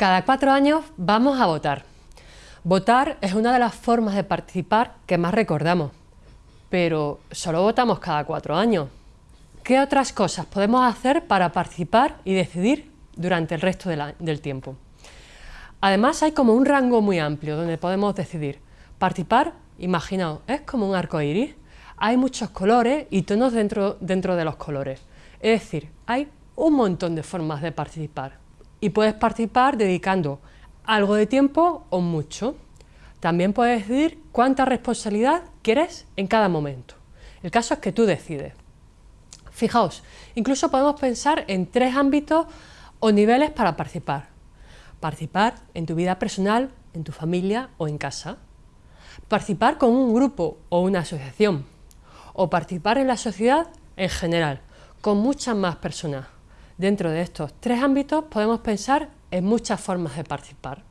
Cada cuatro años vamos a votar. Votar es una de las formas de participar que más recordamos, pero solo votamos cada cuatro años. ¿Qué otras cosas podemos hacer para participar y decidir durante el resto del tiempo? Además hay como un rango muy amplio donde podemos decidir. Participar, imaginaos, es como un arco iris. Hay muchos colores y tonos dentro, dentro de los colores. Es decir, hay un montón de formas de participar y puedes participar dedicando algo de tiempo o mucho. También puedes decidir cuánta responsabilidad quieres en cada momento. El caso es que tú decides. Fijaos, incluso podemos pensar en tres ámbitos o niveles para participar. Participar en tu vida personal, en tu familia o en casa. Participar con un grupo o una asociación. O participar en la sociedad en general, con muchas más personas. Dentro de estos tres ámbitos podemos pensar en muchas formas de participar.